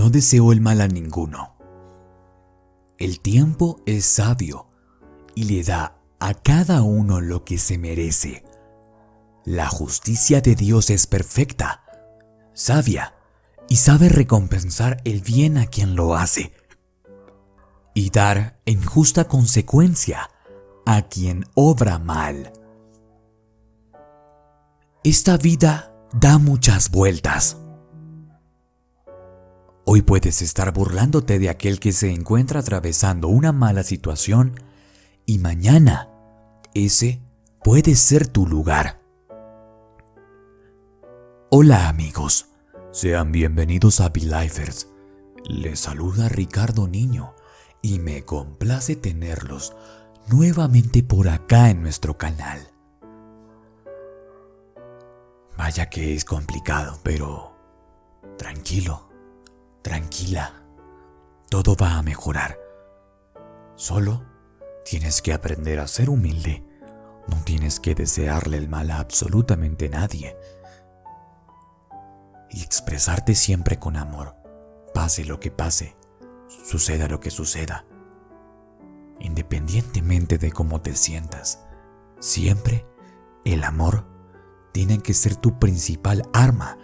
no deseo el mal a ninguno. El tiempo es sabio y le da a cada uno lo que se merece. La justicia de Dios es perfecta, sabia y sabe recompensar el bien a quien lo hace y dar en justa consecuencia a quien obra mal. Esta vida da muchas vueltas. Hoy puedes estar burlándote de aquel que se encuentra atravesando una mala situación y mañana ese puede ser tu lugar. Hola amigos, sean bienvenidos a Belifers. Les saluda Ricardo Niño y me complace tenerlos nuevamente por acá en nuestro canal. Vaya que es complicado, pero tranquilo, tranquila, todo va a mejorar. Solo tienes que aprender a ser humilde, no tienes que desearle el mal a absolutamente nadie y expresarte siempre con amor, pase lo que pase suceda lo que suceda. Independientemente de cómo te sientas, siempre el amor tiene que ser tu principal arma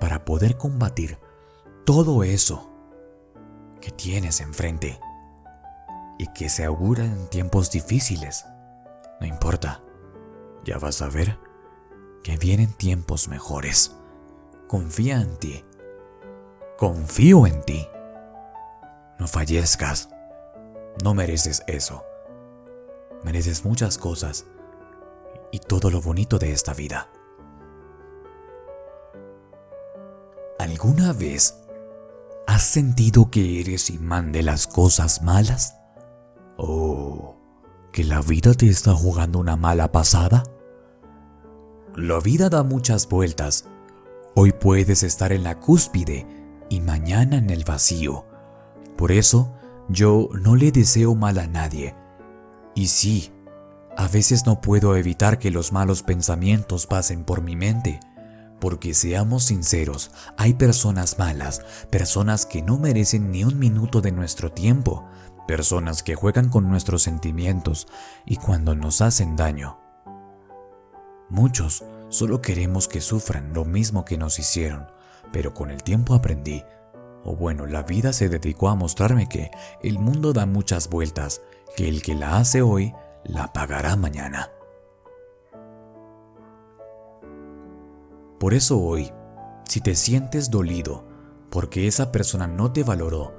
para poder combatir todo eso que tienes enfrente y que se augura en tiempos difíciles. No importa, ya vas a ver que vienen tiempos mejores. Confía en ti. Confío en ti. No fallezcas. No mereces eso. Mereces muchas cosas y todo lo bonito de esta vida. ¿Alguna vez has sentido que eres imán de las cosas malas? ¿O que la vida te está jugando una mala pasada? La vida da muchas vueltas. Hoy puedes estar en la cúspide y mañana en el vacío. Por eso, yo no le deseo mal a nadie. Y sí, a veces no puedo evitar que los malos pensamientos pasen por mi mente, porque seamos sinceros, hay personas malas, personas que no merecen ni un minuto de nuestro tiempo, personas que juegan con nuestros sentimientos y cuando nos hacen daño. Muchos solo queremos que sufran lo mismo que nos hicieron, pero con el tiempo aprendí o bueno, la vida se dedicó a mostrarme que el mundo da muchas vueltas, que el que la hace hoy, la pagará mañana. Por eso hoy, si te sientes dolido porque esa persona no te valoró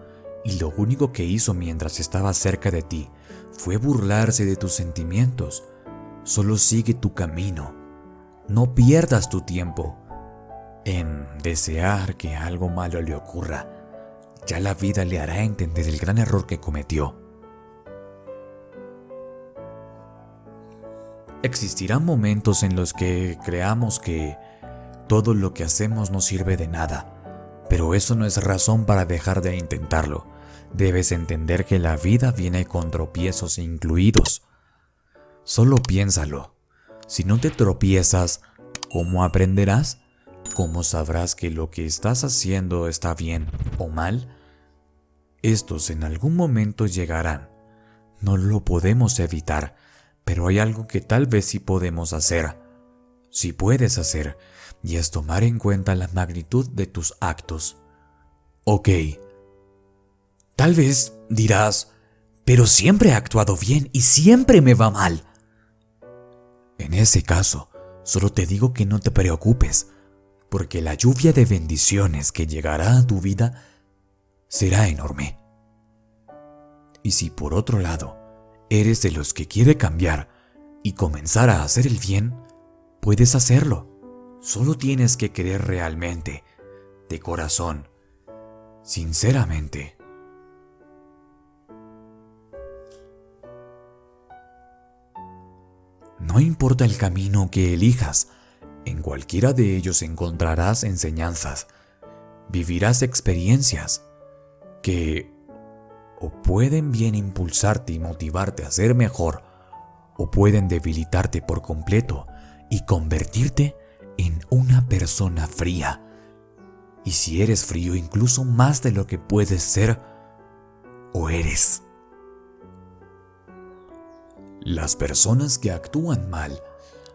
y lo único que hizo mientras estaba cerca de ti fue burlarse de tus sentimientos, solo sigue tu camino. No pierdas tu tiempo en desear que algo malo le ocurra ya la vida le hará entender el gran error que cometió. Existirán momentos en los que creamos que todo lo que hacemos no sirve de nada, pero eso no es razón para dejar de intentarlo. Debes entender que la vida viene con tropiezos incluidos. Solo piénsalo. Si no te tropiezas, ¿cómo aprenderás? ¿Cómo sabrás que lo que estás haciendo está bien o mal? Estos en algún momento llegarán. No lo podemos evitar, pero hay algo que tal vez sí podemos hacer. Sí puedes hacer, y es tomar en cuenta la magnitud de tus actos. Ok. Tal vez dirás, pero siempre he actuado bien y siempre me va mal. En ese caso, solo te digo que no te preocupes, porque la lluvia de bendiciones que llegará a tu vida será enorme. Y si por otro lado eres de los que quiere cambiar y comenzar a hacer el bien, puedes hacerlo. Solo tienes que querer realmente, de corazón, sinceramente. No importa el camino que elijas, en cualquiera de ellos encontrarás enseñanzas, vivirás experiencias que o pueden bien impulsarte y motivarte a ser mejor, o pueden debilitarte por completo y convertirte en una persona fría, y si eres frío incluso más de lo que puedes ser o eres. Las personas que actúan mal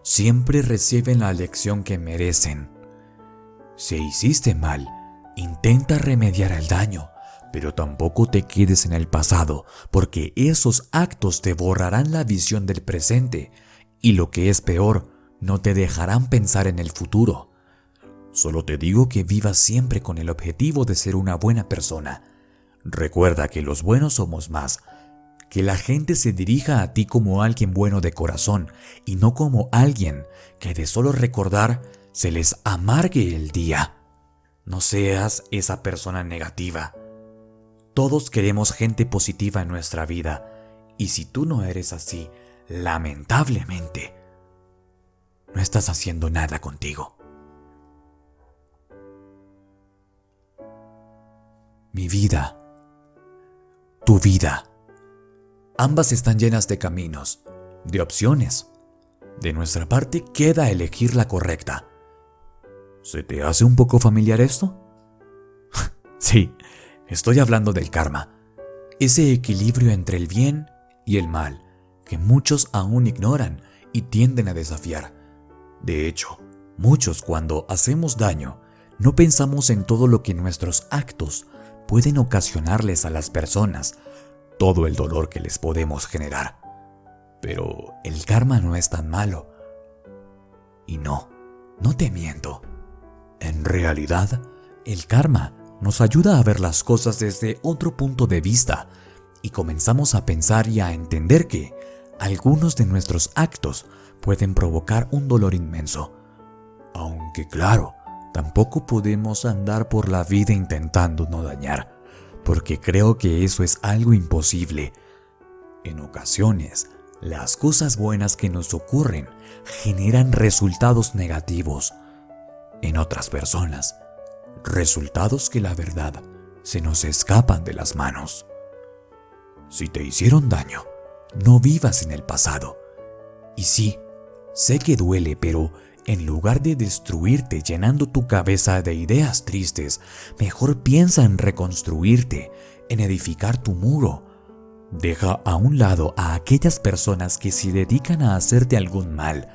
siempre reciben la lección que merecen. Si hiciste mal, intenta remediar el daño, pero tampoco te quedes en el pasado, porque esos actos te borrarán la visión del presente y lo que es peor, no te dejarán pensar en el futuro. Solo te digo que vivas siempre con el objetivo de ser una buena persona. Recuerda que los buenos somos más, que la gente se dirija a ti como alguien bueno de corazón y no como alguien que de solo recordar se les amargue el día. No seas esa persona negativa. Todos queremos gente positiva en nuestra vida y si tú no eres así, lamentablemente, no estás haciendo nada contigo. Mi vida, tu vida, ambas están llenas de caminos, de opciones. De nuestra parte queda elegir la correcta. ¿Se te hace un poco familiar esto? sí, estoy hablando del karma, ese equilibrio entre el bien y el mal que muchos aún ignoran y tienden a desafiar. De hecho, muchos cuando hacemos daño, no pensamos en todo lo que nuestros actos pueden ocasionarles a las personas, todo el dolor que les podemos generar. Pero el karma no es tan malo. Y no, no te miento. En realidad, el karma nos ayuda a ver las cosas desde otro punto de vista y comenzamos a pensar y a entender que algunos de nuestros actos pueden provocar un dolor inmenso. Aunque claro, tampoco podemos andar por la vida intentando no dañar, porque creo que eso es algo imposible. En ocasiones, las cosas buenas que nos ocurren generan resultados negativos. En otras personas, resultados que la verdad se nos escapan de las manos. Si te hicieron daño, no vivas en el pasado. Y sí, sé que duele, pero en lugar de destruirte llenando tu cabeza de ideas tristes, mejor piensa en reconstruirte, en edificar tu muro. Deja a un lado a aquellas personas que se dedican a hacerte algún mal.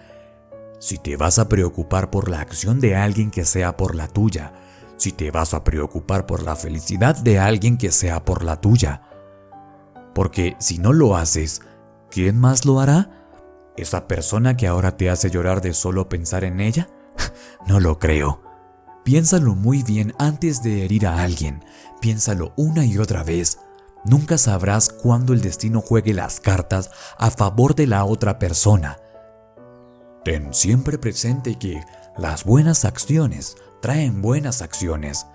Si te vas a preocupar por la acción de alguien que sea por la tuya, si te vas a preocupar por la felicidad de alguien que sea por la tuya, porque si no lo haces, ¿quién más lo hará? ¿Esa persona que ahora te hace llorar de solo pensar en ella? no lo creo. Piénsalo muy bien antes de herir a alguien. Piénsalo una y otra vez. Nunca sabrás cuándo el destino juegue las cartas a favor de la otra persona. Ten siempre presente que las buenas acciones traen buenas acciones.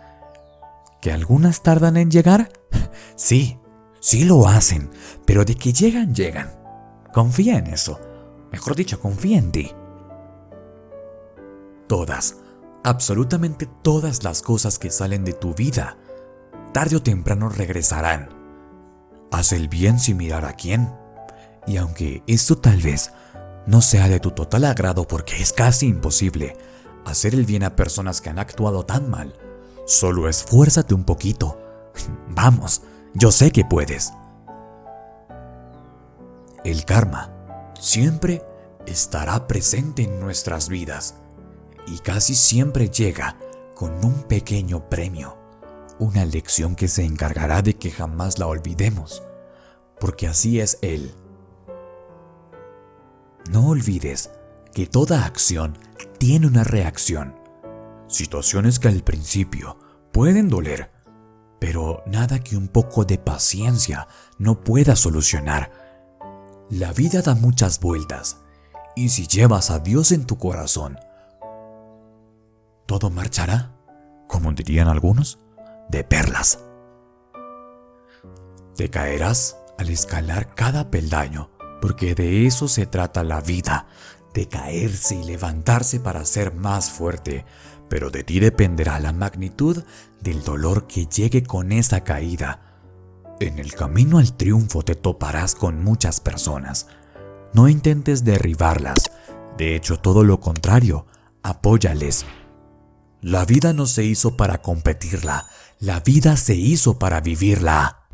¿Que algunas tardan en llegar? Sí, Sí lo hacen, pero de que llegan, llegan. Confía en eso. Mejor dicho, confía en ti. Todas, absolutamente todas las cosas que salen de tu vida, tarde o temprano regresarán. Haz el bien sin mirar a quién. Y aunque esto tal vez no sea de tu total agrado porque es casi imposible hacer el bien a personas que han actuado tan mal, solo esfuérzate un poquito. Vamos, yo sé que puedes. El karma siempre estará presente en nuestras vidas y casi siempre llega con un pequeño premio, una lección que se encargará de que jamás la olvidemos, porque así es Él. No olvides que toda acción tiene una reacción. Situaciones que al principio pueden doler, pero nada que un poco de paciencia no pueda solucionar. La vida da muchas vueltas, y si llevas a Dios en tu corazón, todo marchará, como dirían algunos, de perlas. Te caerás al escalar cada peldaño, porque de eso se trata la vida, de caerse y levantarse para ser más fuerte, pero de ti dependerá la magnitud del dolor que llegue con esa caída. En el camino al triunfo te toparás con muchas personas. No intentes derribarlas, de hecho todo lo contrario, apóyales. La vida no se hizo para competirla, la vida se hizo para vivirla.